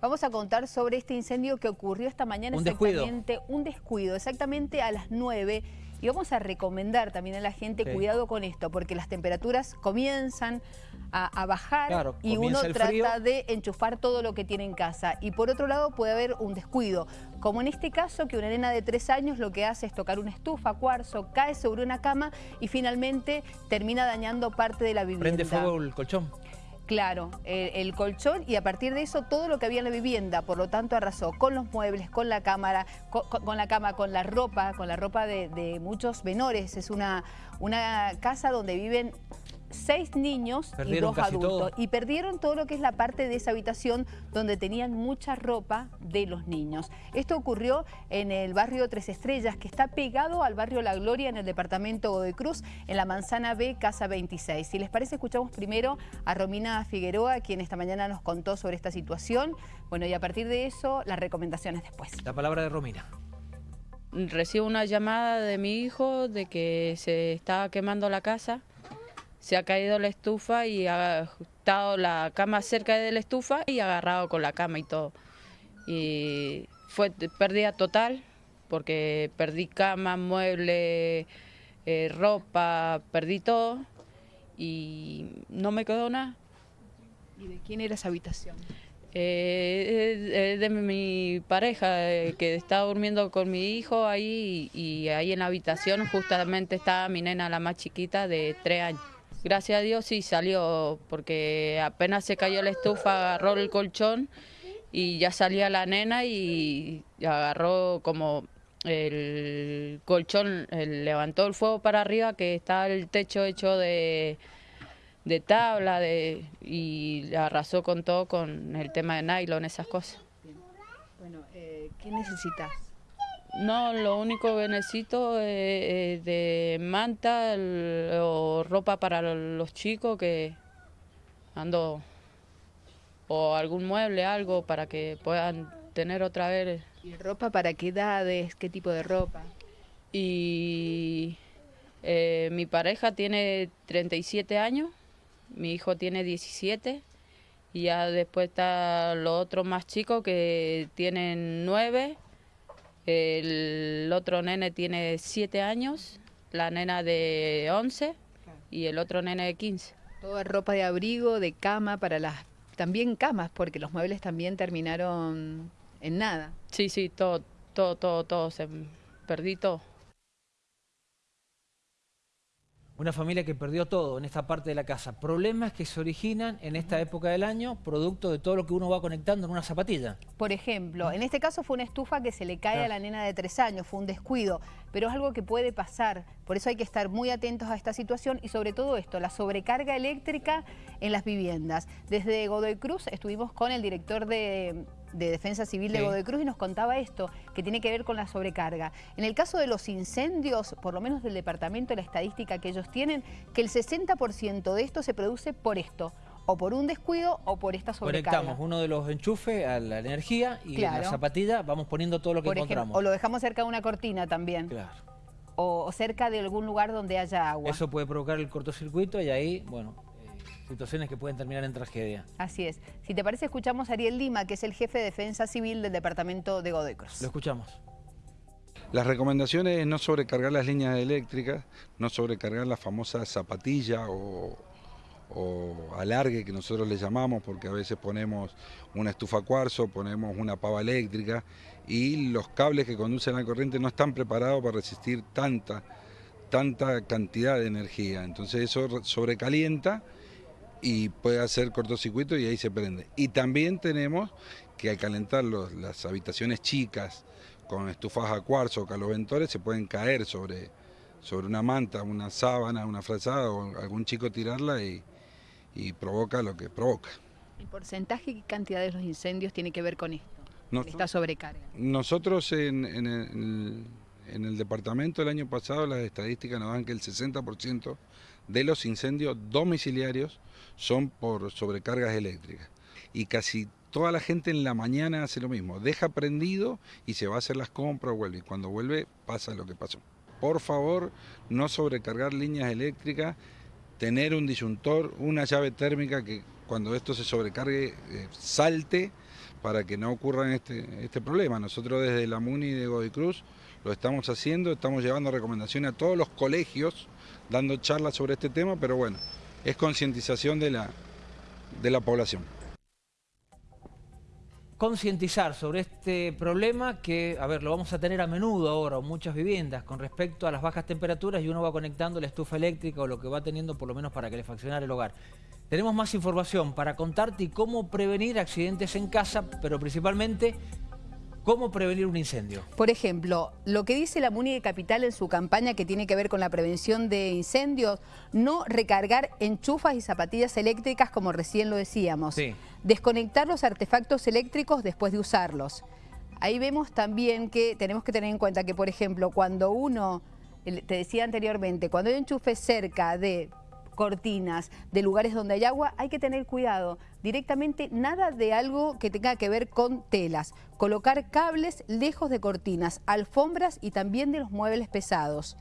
Vamos a contar sobre este incendio que ocurrió esta mañana un exactamente, descuido. un descuido, exactamente a las 9. Y vamos a recomendar también a la gente Sí. cuidado con esto, porque las temperaturas comienzan a, a bajar Claro, y uno trata frío. de enchufar todo lo que tiene en casa. Y por otro lado puede haber un descuido, como en este caso que una nena de tres años lo que hace es tocar una estufa, cuarzo, cae sobre una cama y finalmente termina dañando parte de la vivienda. Prende fuego el colchón. Claro, el, colchón y a partir de eso todo lo que había en la vivienda, por lo tanto arrasó con los muebles, con la cámara, con, con- con la cama, con la ropa, con la ropa de, de muchos menores. Es una, una casa donde viven seis niños y dos adultos. todo. Y perdieron todo lo que es la parte de esa habitación donde tenían mucha ropa de los niños. Esto ocurrió en el barrio Tres Estrellas, que está pegado al barrio La Gloria en el departamento Godoy Cruz, en la manzana B, casa 26. Si les parece, escuchamos primero a Romina Figueroa, quien esta mañana nos contó sobre esta situación. Bueno, y a partir de eso, las recomendaciones después. La palabra de Romina. Recibo una llamada de mi hijo de que se estaba quemando la casa, se ha caído la estufa y ha estado la cama cerca de la estufa y agarrado con la cama y todo. Y fue pérdida total porque perdí cama, mueble, eh, ropa, perdí todo y no me quedó nada. ¿Y de quién era esa habitación? Eh, de mi pareja eh, que estaba durmiendo con mi hijo ahí y, y ahí en la habitación justamente estaba mi nena la más chiquita de tres años. Gracias a Dios sí salió porque apenas se cayó la estufa agarró el colchón y ya salía la nena y agarró como el colchón, levantó el fuego para arriba que está el techo hecho de de tabla de, y arrasó con todo con el tema de nylon, esas cosas. Bueno, eh, ¿qué necesitas? No, lo único que necesito es, es de manta el- o ropa para los chicos que ando o algún mueble, algo para que puedan tener otra vez. ¿Y ropa para qué edades? ¿Qué tipo de ropa? Y eh, mi pareja tiene 37 años, mi hijo tiene 17 y ya después está los otros más chicos que tienen 9, el otro nene tiene 7 años, la nena de 11 y el otro nene de 15. Toda ropa de abrigo, de cama, para las... También camas, porque los muebles también terminaron en nada. Sí, sí, todo, todo, todo, todo, se perdí todo. Una familia que perdió todo en esta parte de la casa. Problemas que se originan en esta época del año, producto de todo lo que uno va conectando en una zapatilla. Por ejemplo, en este caso fue una estufa que se le cae Claro. a la nena de tres años, fue un descuido, pero es algo que puede pasar. Por eso hay que estar muy atentos a esta situación y sobre todo esto, la sobrecarga eléctrica en las viviendas. Desde Godoy Cruz estuvimos con el director de, de Defensa Civil de Sí. Godoy Cruz y nos contaba esto, que tiene que ver con la sobrecarga. En el caso de los incendios, por lo menos del departamento, la estadística que ellos tienen, que el 60% de esto se produce por esto, o por un descuido o por esta sobrecarga. Conectamos uno de los enchufes a la energía y en la Claro. zapatilla vamos poniendo todo lo que Por ejemplo, encontramos. o lo dejamos cerca de una cortina también. Claro. o, cerca de algún lugar donde haya agua. Eso puede provocar el cortocircuito y ahí, bueno, situaciones que pueden terminar en tragedia. Así es. Si te parece, escuchamos a Ariel Lima, que es el jefe de Defensa Civil del departamento de Godoy Cruz. Lo escuchamos. Las recomendaciones es no sobrecargar las líneas eléctricas, no sobrecargar la famosa zapatilla o, o alargue que nosotros le llamamos, porque a veces ponemos una estufa cuarzo, ponemos una pava eléctrica y los cables que conducen la corriente no están preparados para resistir tanta, tanta cantidad de energía. Entonces eso re- sobrecalienta y puede hacer cortocircuito y ahí se prende. Y también tenemos que al calentar los- las habitaciones chicas con estufas a cuarzo o caloventores se pueden caer sobre, sobre una manta, una sábana, una frazada o algún chico tirarla y, y provoca lo que provoca. ¿El porcentaje y cantidad de los incendios tiene que ver con esto? No- Esta sobrecarga. Nosotros en, en el, en el departamento el año pasado las estadísticas nos dan que el 60% de los incendios domiciliarios son por sobrecargas eléctricas. Y casi toda la gente en la mañana hace lo mismo, deja prendido y se va a hacer las compras, vuelve. Y cuando vuelve pasa lo que pasó. Por favor, no sobrecargar líneas eléctricas, tener un disyuntor, una llave térmica que cuando esto se sobrecargue eh, salte para que no ocurra este, este problema. Nosotros desde la MUNI de Godoy Cruz lo estamos haciendo, estamos llevando recomendaciones a todos los colegios, dando charlas sobre este tema, pero bueno, es concientización de la, de la población concientizar sobre este problema que, a ver, lo vamos a tener a menudo ahora en muchas viviendas con respecto a las bajas temperaturas y uno va conectando la estufa eléctrica o lo que va teniendo por lo menos para que funcionara el hogar. Tenemos más información para contarte y cómo prevenir accidentes en casa, pero principalmente ¿Cómo prevenir un incendio? Por ejemplo, lo que dice la MUNI de Capital en su campaña que tiene que ver con la prevención de incendios, no recargar enchufas y zapatillas eléctricas como recién lo decíamos. Desconectar los artefactos eléctricos después de usarlos. Ahí vemos también que tenemos que tener en cuenta que, por ejemplo, cuando uno, te decía anteriormente, cuando hay enchufes cerca de cortinas, de lugares donde hay agua, hay que tener cuidado. Directamente nada de algo que tenga que ver con telas. Colocar cables lejos de cortinas, alfombras y también de los muebles pesados.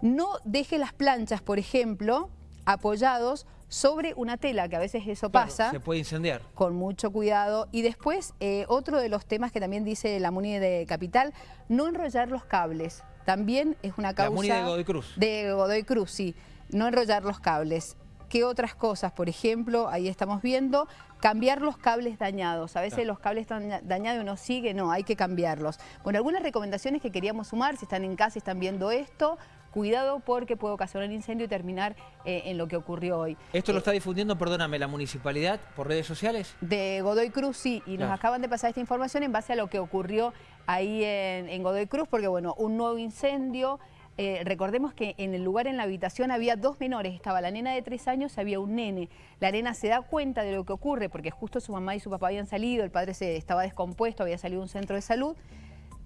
No deje las planchas, por ejemplo, apoyados sobre una tela, que a veces eso pasa. Se puede incendiar. Con mucho cuidado. Y después, eh, otro de los temas que también dice la MUNI de Capital, no enrollar los cables. También es una causa... La MUNI de Godoy Cruz. De Godoy Cruz, sí no enrollar los cables. ¿Qué otras cosas? Por ejemplo, ahí estamos viendo, cambiar los cables dañados. A veces los cables están dañados y uno sigue, no, hay que cambiarlos. Bueno, algunas recomendaciones que queríamos sumar, si están en casa y están viendo esto, cuidado porque puede ocasionar incendio y terminar eh, en lo que ocurrió hoy. ¿Esto lo está difundiendo, perdóname, la municipalidad por redes sociales? De Godoy Cruz, sí, y nos acaban de pasar esta información en base a lo que ocurrió ahí en, en Godoy Cruz, porque bueno, un nuevo incendio... Eh, recordemos que en el lugar, en la habitación, había dos menores. Estaba la nena de tres años y había un nene. La nena se da cuenta de lo que ocurre porque justo su mamá y su papá habían salido, el padre se estaba descompuesto, había salido un centro de salud.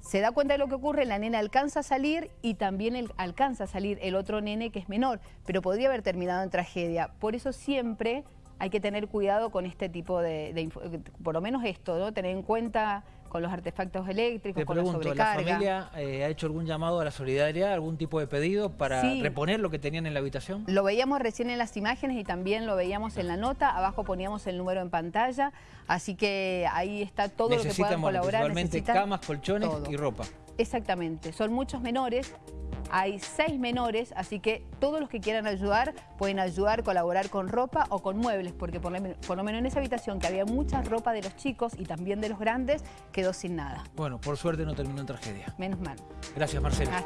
Se da cuenta de lo que ocurre, la nena alcanza a salir y también alcanza a salir el otro nene que es menor, pero podría haber terminado en tragedia. Por eso siempre hay que tener cuidado con este tipo de, de por lo menos esto, ¿no? tener en cuenta con los artefactos eléctricos, con la sobrecarga. ¿la familia eh, ha hecho algún llamado a la solidaridad, algún tipo de pedido para reponer lo que tenían en la habitación? Lo veíamos recién en las imágenes y también lo veíamos en la nota, abajo poníamos el número en pantalla, así que ahí está todo lo que puedan colaborar. Necesitan camas, colchones y ropa. Exactamente, son muchos menores, hay seis menores, así que todos los que quieran ayudar pueden ayudar, colaborar con ropa o con muebles, porque por lo, menos en esa habitación que había mucha ropa de los chicos y también de los grandes, quedó sin nada. Bueno, por suerte no terminó en tragedia. Menos mal. Gracias, Marcela.